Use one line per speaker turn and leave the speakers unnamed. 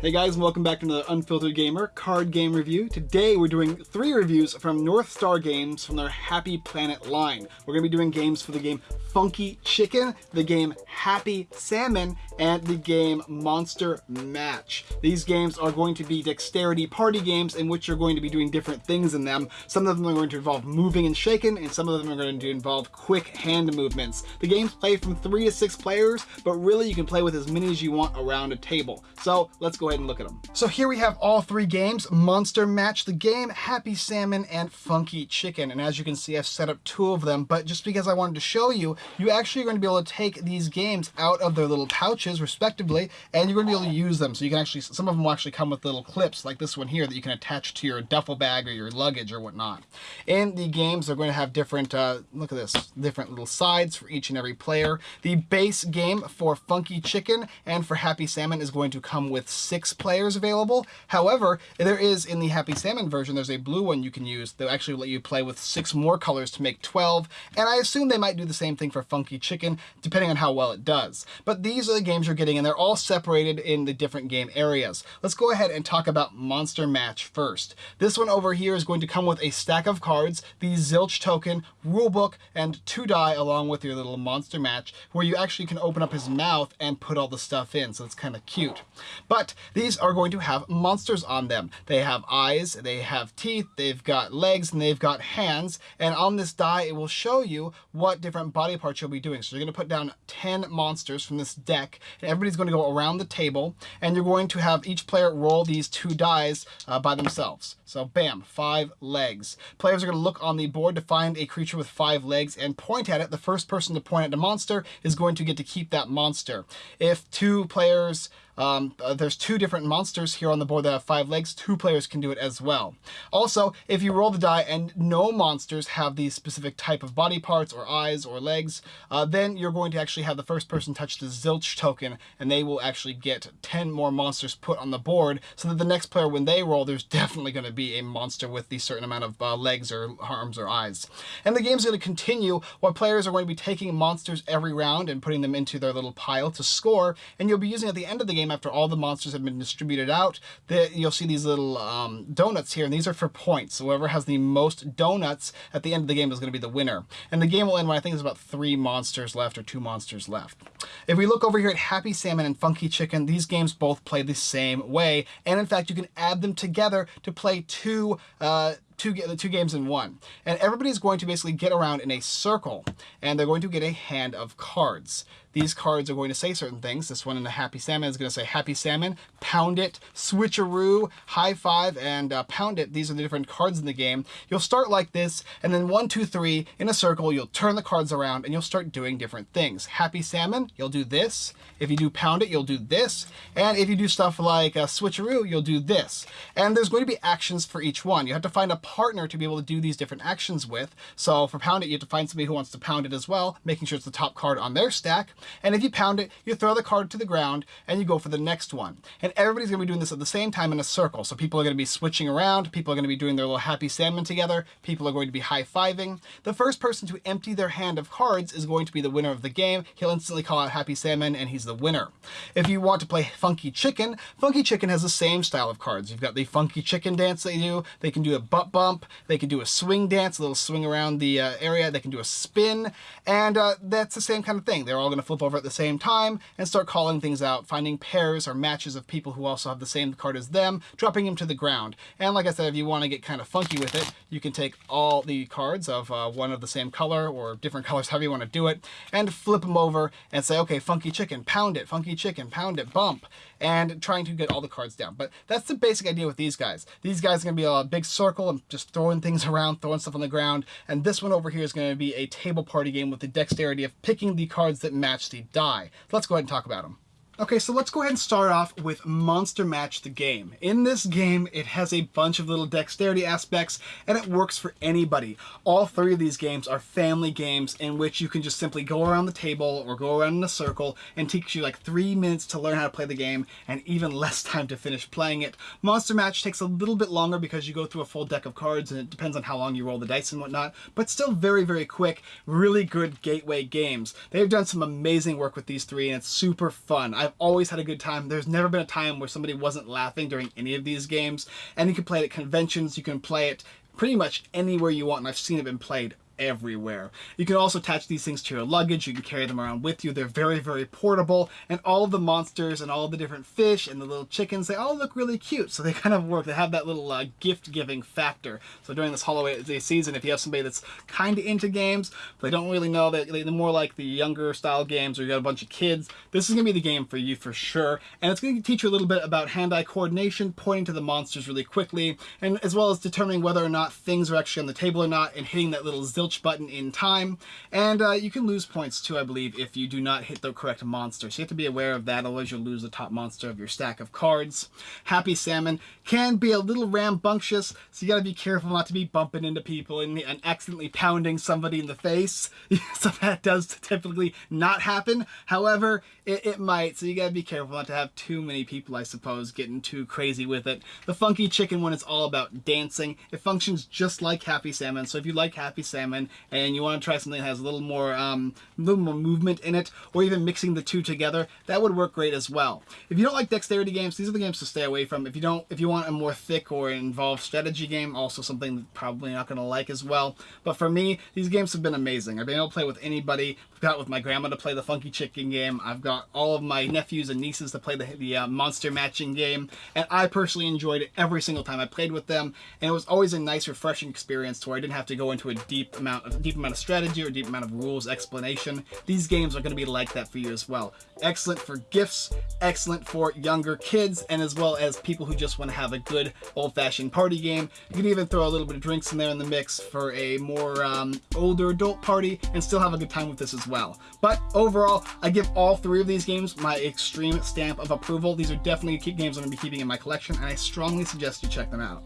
Hey guys, and welcome back to another Unfiltered Gamer card game review. Today we're doing three reviews from North Star Games from their Happy Planet line. We're going to be doing games for the game Funky Chicken, the game Happy Salmon, and the game Monster Match. These games are going to be dexterity party games in which you're going to be doing different things in them. Some of them are going to involve moving and shaking, and some of them are going to involve quick hand movements. The games play from three to six players, but really you can play with as many as you want around a table. So let's go ahead and look at them. So here we have all three games, Monster Match the game, Happy Salmon, and Funky Chicken. And as you can see, I've set up two of them, but just because I wanted to show you, you actually are going to be able to take these games out of their little pouches, respectively, and you're going to be able to use them. So you can actually, some of them will actually come with little clips, like this one here, that you can attach to your duffel bag or your luggage or whatnot. And the games, they're going to have different, uh, look at this, different little sides for each and every player. The base game for Funky Chicken and for Happy Salmon is going to come with six players available. However, there is in the Happy Salmon version, there's a blue one you can use. They'll actually let you play with six more colors to make 12. And I assume they might do the same thing for Funky Chicken, depending on how well it does. But these are the games you're getting, and they're all separated in the different game areas. Let's go ahead and talk about Monster Match first. This one over here is going to come with a stack of cards, the Zilch token, rulebook, and two die along with your little Monster Match, where you actually can open up his mouth and put all the stuff in, so it's kind of cute. But these are going to have monsters on them. They have eyes, they have teeth, they've got legs, and they've got hands. And on this die, it will show you what different body parts you'll be doing. So you're going to put down 10 monsters from this deck, and everybody's going to go around the table, and you're going to have each player roll these two dies uh, by themselves. So bam, five legs. Players are going to look on the board to find a creature with five legs and point at it. The first person to point at the monster is going to get to keep that monster. If two players um, uh, there's two different monsters here on the board that have five legs. Two players can do it as well. Also, if you roll the die and no monsters have these specific type of body parts or eyes or legs, uh, then you're going to actually have the first person touch the zilch token and they will actually get 10 more monsters put on the board so that the next player, when they roll, there's definitely going to be a monster with the certain amount of uh, legs or arms or eyes. And the game's going to continue while players are going to be taking monsters every round and putting them into their little pile to score, and you'll be using at the end of the game after all the monsters have been distributed out, the, you'll see these little um, donuts here, and these are for points. Whoever has the most donuts at the end of the game is going to be the winner. And the game will end when I think there's about three monsters left or two monsters left. If we look over here at Happy Salmon and Funky Chicken, these games both play the same way. And in fact, you can add them together to play two uh, two, two games in one. And everybody's going to basically get around in a circle, and they're going to get a hand of cards. These cards are going to say certain things. This one in the Happy Salmon is going to say Happy Salmon, Pound It, Switcheroo, High Five, and uh, Pound It. These are the different cards in the game. You'll start like this, and then one, two, three, in a circle, you'll turn the cards around, and you'll start doing different things. Happy Salmon, you'll do this. If you do Pound It, you'll do this. And if you do stuff like uh, Switcheroo, you'll do this. And there's going to be actions for each one. You have to find a partner to be able to do these different actions with. So for Pound It, you have to find somebody who wants to pound it as well, making sure it's the top card on their stack. And if you pound it, you throw the card to the ground and you go for the next one. And everybody's going to be doing this at the same time in a circle. So people are going to be switching around. People are going to be doing their little happy salmon together. People are going to be high-fiving. The first person to empty their hand of cards is going to be the winner of the game. He'll instantly call out happy salmon and he's the winner. If you want to play funky chicken, funky chicken has the same style of cards. You've got the funky chicken dance they do. They can do a butt bump. They can do a swing dance, a little swing around the uh, area. They can do a spin. And uh, that's the same kind of thing. They're all going to flip over at the same time and start calling things out, finding pairs or matches of people who also have the same card as them, dropping them to the ground. And like I said, if you want to get kind of funky with it, you can take all the cards of uh, one of the same color or different colors, however you want to do it, and flip them over and say, okay, funky chicken, pound it, funky chicken, pound it, bump, and trying to get all the cards down. But that's the basic idea with these guys. These guys are going to be a big circle and just throwing things around, throwing stuff on the ground. And this one over here is going to be a table party game with the dexterity of picking the cards that match die. So let's go ahead and talk about them. Okay, so let's go ahead and start off with Monster Match the game. In this game, it has a bunch of little dexterity aspects, and it works for anybody. All three of these games are family games in which you can just simply go around the table or go around in a circle and takes you like three minutes to learn how to play the game and even less time to finish playing it. Monster Match takes a little bit longer because you go through a full deck of cards and it depends on how long you roll the dice and whatnot, but still very, very quick, really good gateway games. They've done some amazing work with these three and it's super fun. I've I've always had a good time. There's never been a time where somebody wasn't laughing during any of these games. And you can play it at conventions, you can play it pretty much anywhere you want, and I've seen it been played everywhere. You can also attach these things to your luggage, you can carry them around with you, they're very, very portable, and all the monsters and all the different fish and the little chickens, they all look really cute, so they kind of work, they have that little uh, gift-giving factor. So during this holiday season, if you have somebody that's kind of into games, but they don't really know, that they're more like the younger style games, or you got a bunch of kids, this is going to be the game for you for sure, and it's going to teach you a little bit about hand-eye coordination, pointing to the monsters really quickly, and as well as determining whether or not things are actually on the table or not, and hitting that little zilch button in time. And uh, you can lose points too, I believe, if you do not hit the correct monster. So you have to be aware of that, otherwise you'll lose the top monster of your stack of cards. Happy Salmon can be a little rambunctious, so you gotta be careful not to be bumping into people and, and accidentally pounding somebody in the face. so that does typically not happen. However, it, it might, so you gotta be careful not to have too many people, I suppose, getting too crazy with it. The Funky Chicken one is all about dancing. It functions just like Happy Salmon, so if you like Happy Salmon, and you want to try something that has a little more um, little more movement in it or even mixing the two together that would work great as well. If you don't like dexterity games these are the games to stay away from. If you don't if you want a more thick or involved strategy game also something that probably not going to like as well. But for me these games have been amazing. I've been able to play with anybody. I've got with my grandma to play the funky chicken game. I've got all of my nephews and nieces to play the, the uh, monster matching game and I personally enjoyed it every single time I played with them and it was always a nice refreshing experience to where I didn't have to go into a deep amount amount, a deep amount of strategy or deep amount of rules explanation. These games are going to be like that for you as well. Excellent for gifts, excellent for younger kids, and as well as people who just want to have a good old-fashioned party game. You can even throw a little bit of drinks in there in the mix for a more um, older adult party and still have a good time with this as well. But overall, I give all three of these games my extreme stamp of approval. These are definitely games I'm going to be keeping in my collection, and I strongly suggest you check them out.